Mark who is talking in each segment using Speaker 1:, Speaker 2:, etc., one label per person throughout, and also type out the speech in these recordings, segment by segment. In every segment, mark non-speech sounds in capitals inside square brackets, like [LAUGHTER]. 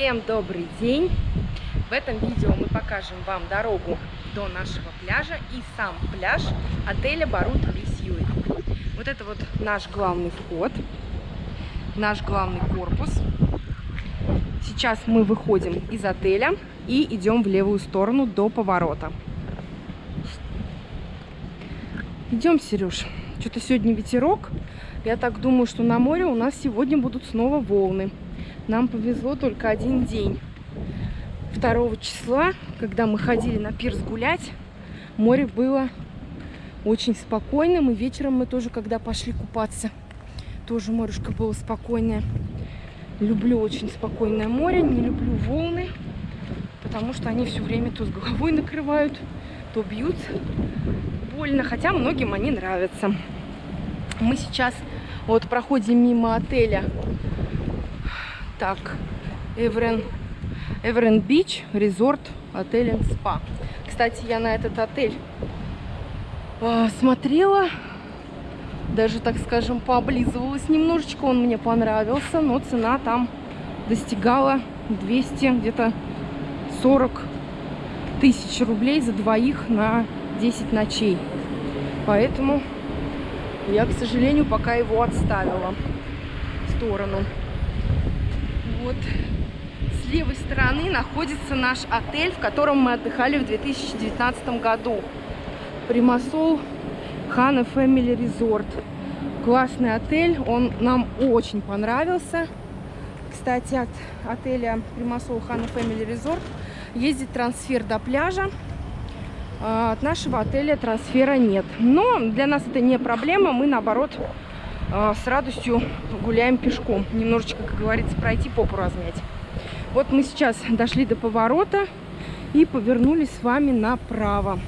Speaker 1: Всем добрый день! В этом видео мы покажем вам дорогу до нашего пляжа и сам пляж отеля Барут Бисьюи. Вот это вот наш главный вход, наш главный корпус. Сейчас мы выходим из отеля и идем в левую сторону до поворота. Идем, Сереж. Что-то сегодня ветерок. Я так думаю, что на море у нас сегодня будут снова волны. Нам повезло только один день. 2 числа, когда мы ходили на пирс гулять, море было очень спокойным. И вечером мы тоже, когда пошли купаться, тоже морюшка было спокойное. Люблю очень спокойное море, не люблю волны, потому что они все время то с головой накрывают, то бьют больно, хотя многим они нравятся. Мы сейчас вот проходим мимо отеля так, Эврен, Эврен Бич, резорт, отель и спа. Кстати, я на этот отель э, смотрела, даже, так скажем, пооблизывалась немножечко. Он мне понравился, но цена там достигала 200, где-то 40 тысяч рублей за двоих на 10 ночей. Поэтому я, к сожалению, пока его отставила в сторону вот с левой стороны находится наш отель, в котором мы отдыхали в 2019 году. Примасол Хана Family Resort. Классный отель, он нам очень понравился. Кстати, от отеля Примасол Хана Family Resort ездит трансфер до пляжа. А, от нашего отеля трансфера нет. Но для нас это не проблема. Мы, наоборот, с радостью гуляем пешком. Немножечко, как говорится, пройти, попу размять. Вот мы сейчас дошли до поворота и повернули с вами направо.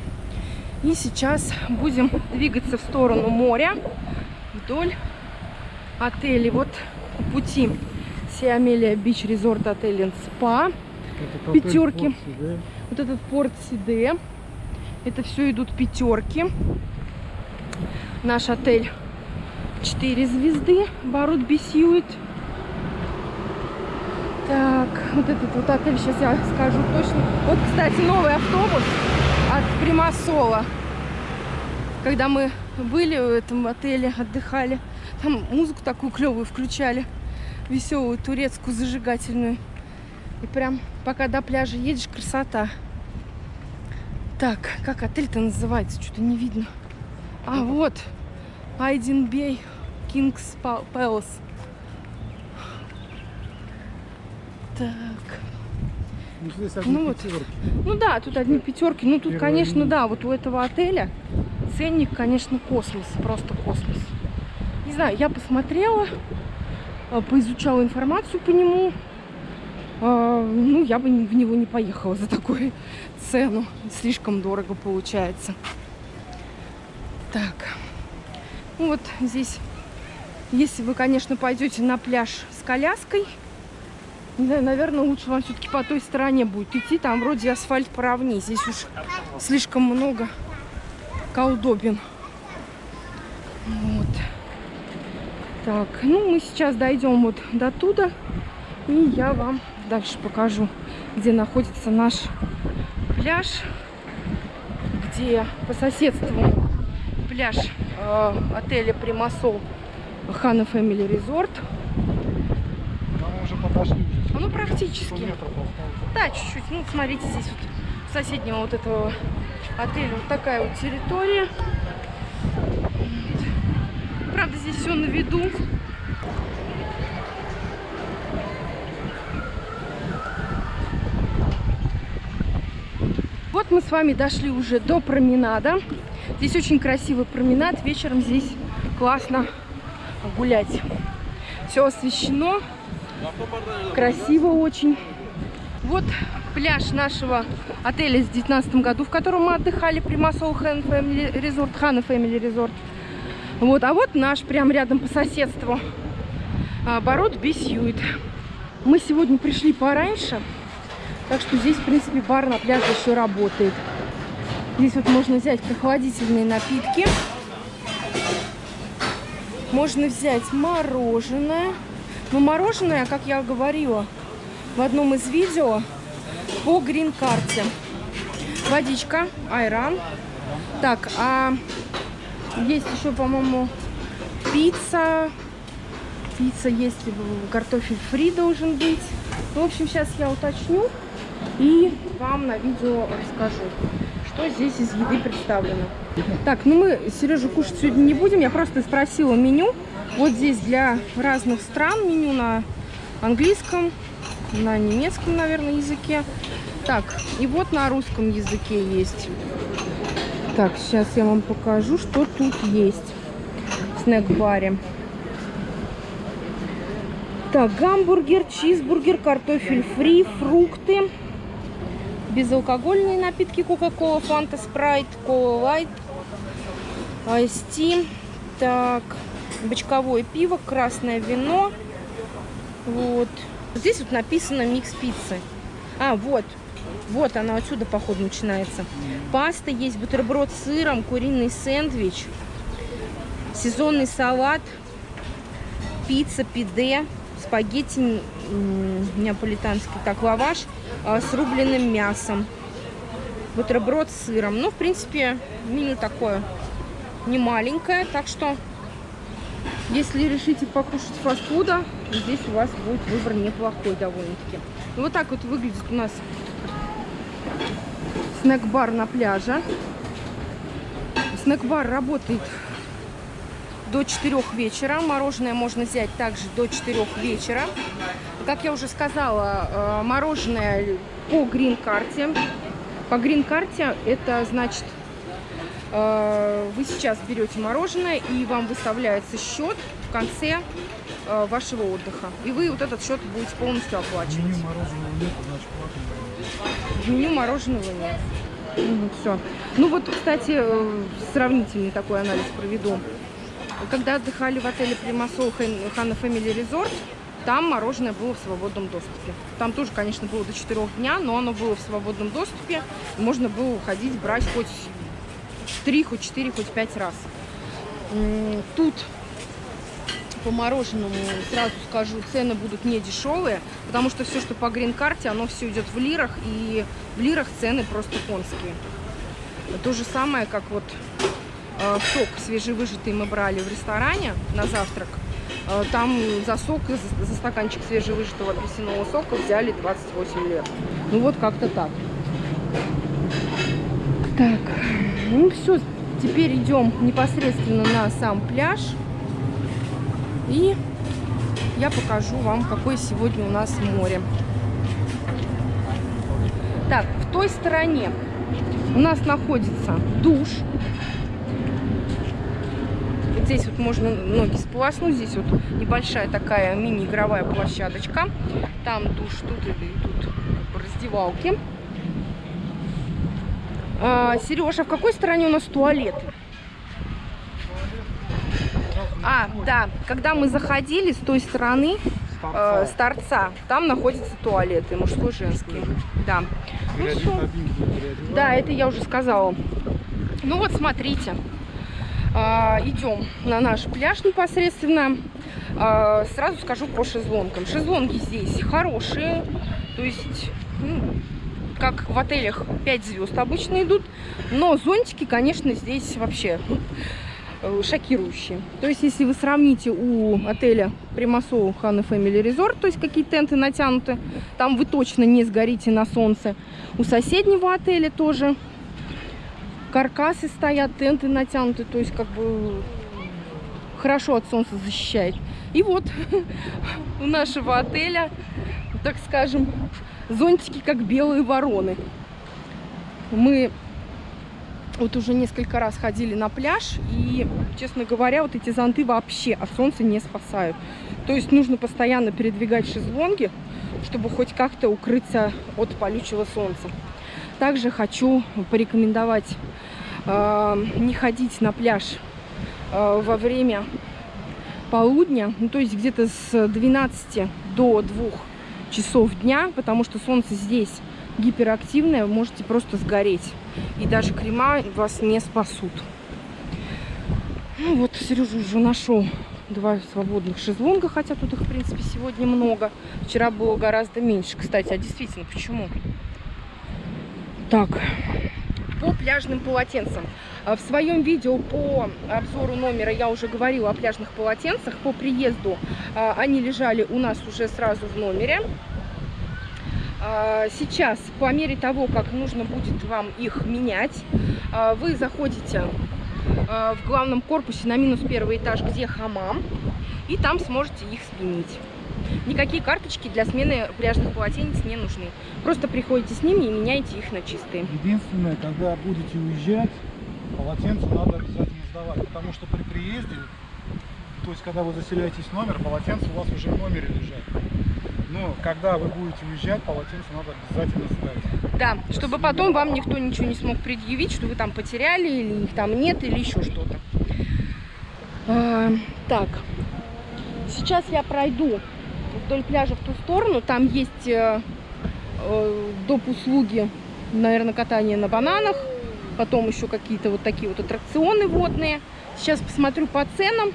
Speaker 1: И сейчас будем двигаться в сторону моря вдоль отеля. Вот пути Сиамелия Бич Резорт Отель Спа. Пятерки. Вот этот порт Сиде. Это все идут пятерки. Наш отель 4 звезды. Барут Бесьюит. Так, вот этот вот отель, сейчас я скажу точно. Вот, кстати, новый автобус от Примасола. Когда мы были в этом отеле, отдыхали, там музыку такую клевую включали. Веселую, турецкую, зажигательную. И прям пока до пляжа едешь, красота. Так, как отель-то называется? Что-то не видно. А, вот. Айден Бей Кингс Пэлас. Так.
Speaker 2: Ну, здесь одни
Speaker 1: ну, вот. ну да, тут одни пятерки. Ну тут, конечно, линия. да, вот у этого отеля ценник, конечно, космос. Просто космос. Не знаю, я посмотрела, а, поизучала информацию по нему. А, ну, я бы в него не поехала за такую [LAUGHS] цену. Слишком дорого получается. Так. Ну вот здесь если вы, конечно, пойдете на пляж с коляской, наверное, лучше вам все-таки по той стороне будет идти. Там вроде асфальт поровнее. Здесь уж слишком много колдобин. Вот. Так, ну мы сейчас дойдем вот до туда. И я вам дальше покажу, где находится наш пляж. Где по соседству пляж э, отеля Примасол Хана Resort.
Speaker 2: Мы уже подошли.
Speaker 1: А ну практически. Да, чуть-чуть. Ну, смотрите, здесь вот соседнего вот этого отеля вот такая вот территория. Правда, здесь все на виду. Вот мы с вами дошли уже до променада. Здесь очень красивый променад. Вечером здесь классно гулять. Все освещено. Красиво очень. Вот пляж нашего отеля с 2019 году, в котором мы отдыхали, Примасол Хан Family Resort, Хана Family Resort. Вот, а вот наш, прям рядом по соседству, Барот Бисьюит. Мы сегодня пришли пораньше, так что здесь, в принципе, бар на пляже еще работает. Здесь вот можно взять прохладительные напитки. Можно взять мороженое. Но мороженое, как я говорила, в одном из видео по грин-карте. Водичка, айран. Так, а есть еще, по-моему, пицца. Пицца есть, картофель фри должен быть. В общем, сейчас я уточню и вам на видео расскажу, что здесь из еды представлено. Так, ну мы Сережу кушать сегодня не будем. Я просто спросила меню. Вот здесь для разных стран меню на английском, на немецком, наверное, языке. Так, и вот на русском языке есть. Так, сейчас я вам покажу, что тут есть в снэк-баре. Так, гамбургер, чизбургер, картофель фри, фрукты, безалкогольные напитки, кока-кола, фанта, спрайт, кола лайт, айсти. Так, бочковое пиво, красное вино. Вот. Здесь вот написано микс пиццы. А, вот. Вот она отсюда, походу, начинается. Паста есть, бутерброд с сыром, куриный сэндвич, сезонный салат, пицца, пиде, спагетти неаполитанский, так, лаваш а, с рубленым мясом, бутерброд с сыром. Ну, в принципе, меню такое не маленькое, так что, если решите покушать фастфуда, здесь у вас будет выбор неплохой довольно-таки. Ну, вот так вот выглядит у нас снэк-бар на пляже. Снэк-бар работает до 4 вечера. Мороженое можно взять также до 4 вечера. Как я уже сказала, э, мороженое по грин-карте. По грин-карте это значит, э, вы сейчас берете мороженое и вам выставляется счет в конце э, вашего отдыха. И вы вот этот счет будете полностью оплачивать.
Speaker 2: Меню мороженого нет, значит.
Speaker 1: В меню мороженого нет. Ну, все. Ну вот, кстати, сравнительный такой анализ проведу. Когда отдыхали в отеле Примасол Хана Family Resort, там мороженое было в свободном доступе. Там тоже, конечно, было до 4 дня, но оно было в свободном доступе. Можно было уходить, брать хоть 3, хоть 4, хоть 5 раз. Тут по мороженому, сразу скажу, цены будут не дешевые, потому что все, что по грин-карте, оно все идет в лирах, и в лирах цены просто конские. То же самое, как вот сок свежевыжатый мы брали в ресторане на завтрак. Э, там за сок, за стаканчик свежевыжатого апельсинового сока взяли 28 лет. Ну вот как-то так. Так, ну все, теперь идем непосредственно на сам пляж. И я покажу вам, какое сегодня у нас море. Так, в той стороне у нас находится душ. Здесь вот можно ноги сполоснуть. Здесь вот небольшая такая мини-игровая площадочка. Там душ, тут и тут раздевалки. А, Сережа, в какой стороне у нас туалет? А, да, когда мы заходили с той стороны, э, с торца, там находятся туалеты, мужской женский. Да. Ну, всё. да, это я уже сказала. Ну вот, смотрите. А, идем на наш пляж непосредственно. А, сразу скажу по шезлонгам. Шезлонги здесь хорошие. То есть, ну, как в отелях 5 звезд обычно идут. Но зонтики, конечно, здесь вообще Э, шокирующие. То есть, если вы сравните у отеля Примасол Хана Family Resort, то есть какие тенты натянуты, там вы точно не сгорите на солнце. У соседнего отеля тоже каркасы стоят, тенты натянуты, то есть как бы хорошо от солнца защищает. И вот [LAUGHS] у нашего отеля, так скажем, зонтики как белые вороны. Мы вот уже несколько раз ходили на пляж, и, честно говоря, вот эти зонты вообще от солнца не спасают. То есть нужно постоянно передвигать шезлонги, чтобы хоть как-то укрыться от полючего солнца. Также хочу порекомендовать э, не ходить на пляж э, во время полудня, ну, то есть где-то с 12 до 2 часов дня, потому что солнце здесь гиперактивное, можете просто сгореть. И даже крема вас не спасут. Ну вот, Сережа уже нашел два свободных шезлонга, хотя тут их, в принципе, сегодня много. Вчера было гораздо меньше, кстати. А действительно, почему? Так, по пляжным полотенцам. А В своем видео по обзору номера я уже говорила о пляжных полотенцах. По приезду а, они лежали у нас уже сразу в номере. А, Сейчас, по мере того, как нужно будет вам их менять, вы заходите в главном корпусе на минус первый этаж, где хамам, и там сможете их сменить. Никакие карточки для смены пляжных полотенец не нужны. Просто приходите с ними и меняете их на чистые.
Speaker 2: Единственное, когда будете уезжать, полотенце надо обязательно сдавать, потому что при приезде, то есть когда вы заселяетесь в номер, полотенце у вас уже в номере лежат. Но когда вы будете уезжать, полотенце надо обязательно сдать.
Speaker 1: Да, чтобы потом вам никто ничего не смог предъявить, что вы там потеряли, или их там нет, или еще что-то. А, так, сейчас я пройду вдоль пляжа в ту сторону. Там есть э, э, доп. услуги, наверное, катание на бананах. Потом еще какие-то вот такие вот аттракционы водные. Сейчас посмотрю по ценам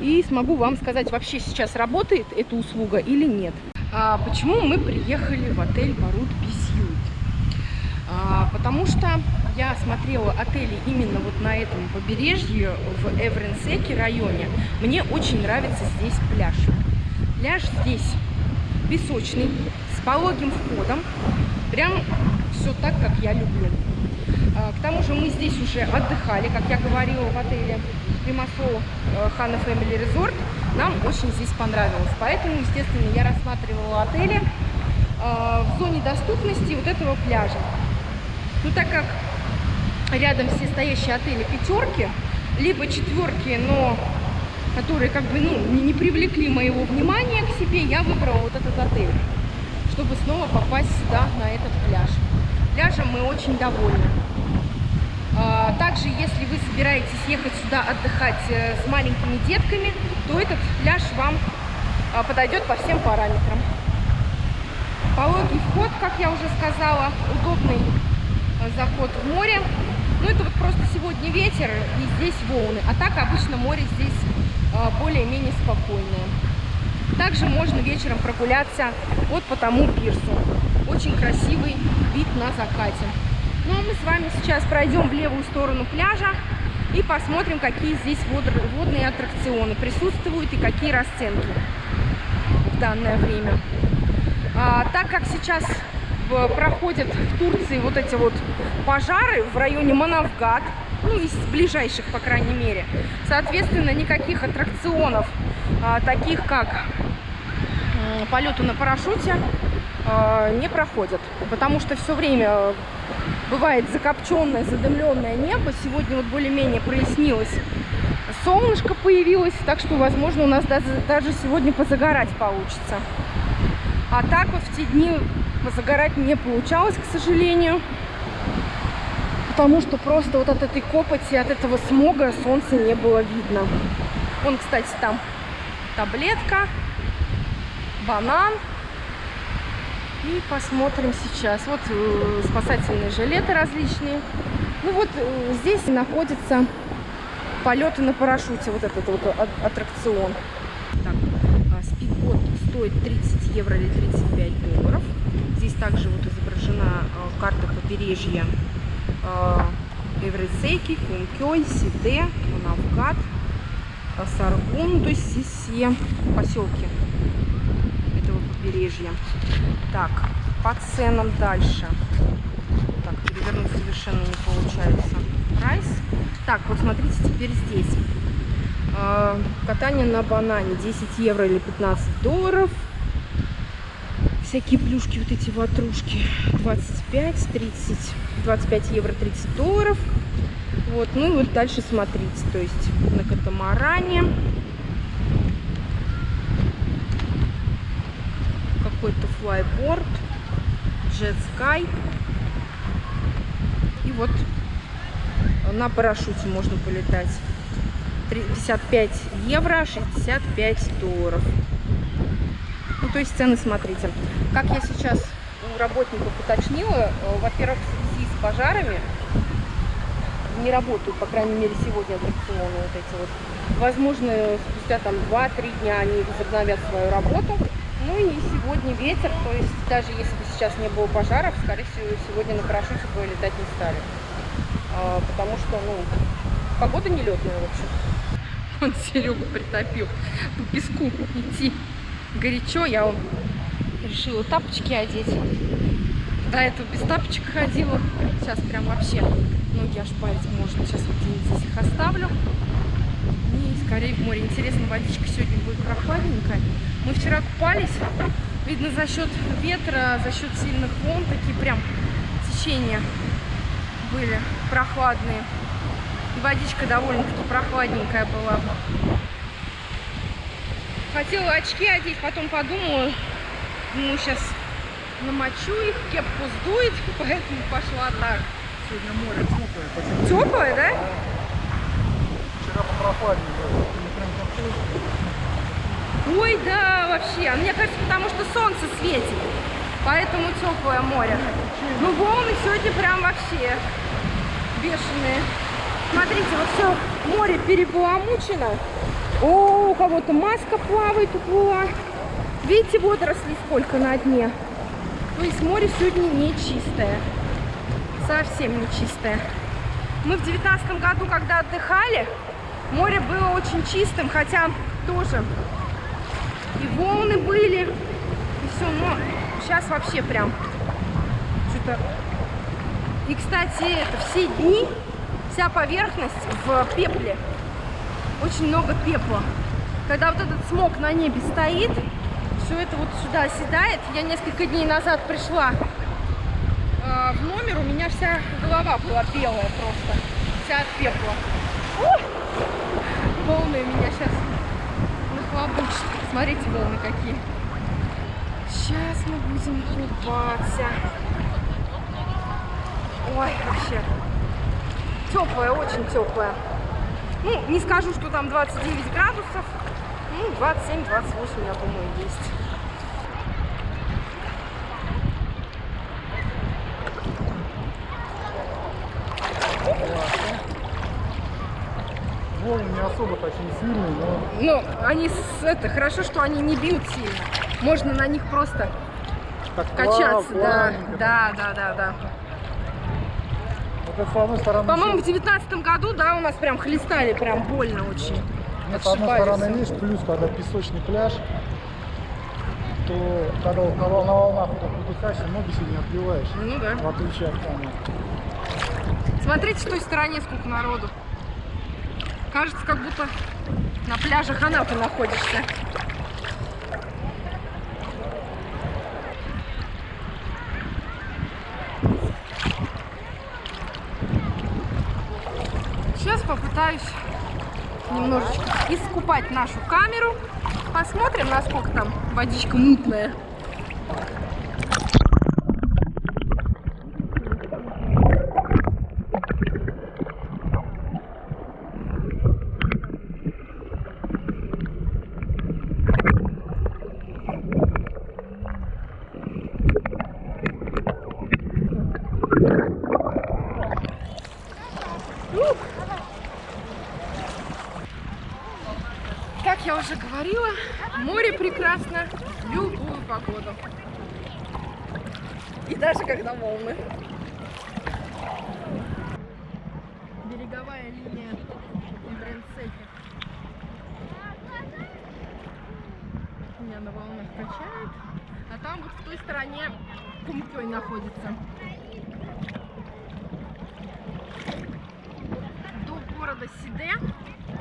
Speaker 1: и смогу вам сказать, вообще сейчас работает эта услуга или нет. А, почему мы приехали в отель Барут Письют? А, потому что я смотрела отели именно вот на этом побережье в Эвренсеке районе. Мне очень нравится здесь пляж. Пляж здесь песочный, с пологим входом. Прям все так, как я люблю. А, К тому же мы здесь уже отдыхали, как я говорила, в отеле Примасол Хана Family Resort. Нам очень здесь понравилось. Поэтому, естественно, я рассматривала отели а, в зоне доступности вот этого пляжа. Ну, так как рядом все стоящие отели пятерки, либо четверки, но которые как бы ну, не, привлекли моего внимания к себе, я выбрала вот этот отель, чтобы снова попасть сюда, на этот пляж. Пляжем мы очень довольны. А, Также, если вы собираетесь ехать сюда отдыхать э, с маленькими детками, то этот пляж вам а, подойдет по всем параметрам. Пологий вход, как я уже сказала, удобный э, заход в море. Ну, это вот просто сегодня ветер и здесь волны. А так обычно море здесь более-менее спокойное. Также можно вечером прогуляться вот по тому пирсу. Очень красивый вид на закате. Ну, а мы с вами сейчас пройдем в левую сторону пляжа и посмотрим, какие здесь вод- водные аттракционы присутствуют и какие расценки в данное время. А, так как сейчас проходят в Турции вот эти вот пожары в районе Манавгат, ну, из ближайших, по крайней мере, соответственно, никаких аттракционов, а, таких как м, полеты на парашюте, а, не проходят, потому что все время э, бывает закопченное, задымленное небо. Сегодня вот более-менее прояснилось, солнышко появилось, так что, возможно, у нас даже сегодня позагорать получится. А так вот в те дни позагорать не получалось, к сожалению. Потому что просто вот от этой копоти, от этого смога солнца не было видно. Вон, кстати, там таблетка, банан. И посмотрим сейчас. Вот э, спасательные жилеты различные. Ну вот э, здесь находятся полеты на парашюте. Вот этот вот а- аттракцион. Так, а, спидбот стоит 30 евро или 35 долларов. Здесь также вот изображена а, карта побережья Эврисейки, Кункёй, Сиде, Манавгат, Саргун. То есть здесь все поселки этого побережья. Так, по ценам дальше. Так, перевернуть совершенно не получается. Прайс. Так, вот смотрите теперь здесь. А, Катание на банане 10 евро или 15 долларов. Всякие плюшки, вот эти ватрушки 25, 30, 25 евро 30 долларов. Вот, ну и вот дальше смотрите, то есть на катамаране какой-то флайборд, Jet Sky. И вот на парашюте можно полетать. 55 евро, 65 долларов. Ну, то есть смотрите. Как я сейчас у работников уточнила, э, во-первых, в связи с пожарами не работают, по крайней мере, сегодня аттракционы вот эти вот. Возможно, спустя там 2-3 дня они возобновят свою работу. Ну и сегодня ветер, то есть даже если бы сейчас не было пожаров, скорее всего, сегодня на парашюте бы летать не стали. А, потому что, ну, погода нелетная, в общем. Он Серега притопил по песку идти. Горячо, я решила тапочки одеть. До этого без тапочек ходила. Сейчас прям вообще ноги аж парить можно. Сейчас вот здесь их оставлю. И скорее в море. Интересно, водичка сегодня будет прохладненькая. Мы вчера купались. Видно, за счет ветра, за счет сильных волн, такие прям течения были прохладные. И водичка довольно-таки прохладненькая была. Хотела очки одеть, потом подумала, ну, сейчас намочу их, кепку сдует, [LAUGHS] поэтому пошла так.
Speaker 2: Сегодня море теплое.
Speaker 1: Теплая, да?
Speaker 2: Вчера прям как
Speaker 1: Ой, да, вообще. А Мне кажется, потому что солнце светит. Поэтому теплое море. Ну, волны сегодня прям вообще бешеные. Смотрите, вот все море перебаламучено. О, у кого-то маска плавает, уплыла. Видите, водорослей сколько на дне. То есть море сегодня не чистое. Совсем не чистое. Мы в девятнадцатом году, когда отдыхали, море было очень чистым, хотя тоже и волны были, и все, но сейчас вообще прям что-то... И, кстати, это все дни, вся поверхность в пепле. Очень много пепла. Когда вот этот смог на небе стоит, все это вот сюда оседает. Я несколько дней назад пришла э, в номер, у меня вся голова была белая просто. Вся от пепла. Ух! Волны меня сейчас нахлобучат. Смотрите, волны какие. Сейчас мы будем купаться. Ой, вообще. Теплая, очень теплая. Ну, не скажу, что там 29 градусов. Ну, 27-28, я думаю, есть.
Speaker 2: Волны не особо такие сильные, но
Speaker 1: Ну, они, с, это, хорошо, что они не бьют сильно. Можно на них просто
Speaker 2: так
Speaker 1: качаться.
Speaker 2: плав-
Speaker 1: Да, да, да, да, да.
Speaker 2: Вот это с одной стороны...
Speaker 1: По-моему, в девятнадцатом году, да, у нас прям хлестали, прям больно очень.
Speaker 2: Нет, с одной стороны, видишь, плюс, когда песочный пляж, то когда на, на волнах вот так выдыхаешься, ноги себе не отбиваешь.
Speaker 1: Ну да.
Speaker 2: В отличие от там.
Speaker 1: Смотрите, с той стороне сколько народу. Кажется, как будто на пляже Ханапы находишься. Сейчас попытаюсь немножечко искупать нашу камеру. Посмотрим, насколько там водичка мутная. Как я уже говорила, море прекрасно в любую погоду. И даже когда волны. Береговая линия Ибренсеки. Меня на волнах качает. А там вот в той стороне Кумкёй находится. До города Сиде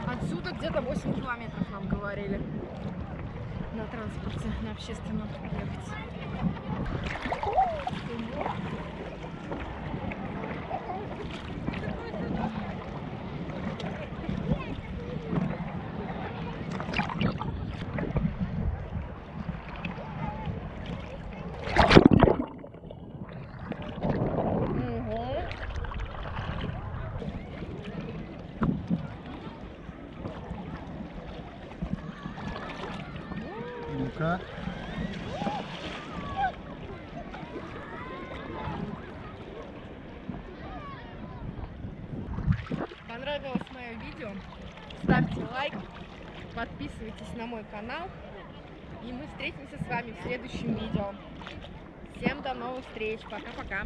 Speaker 1: Отсюда где-то 8 километров нам говорили. На транспорте, на общественном ехать. Подписывайтесь на мой канал. И мы встретимся с вами в следующем видео. Всем до новых встреч. Пока-пока.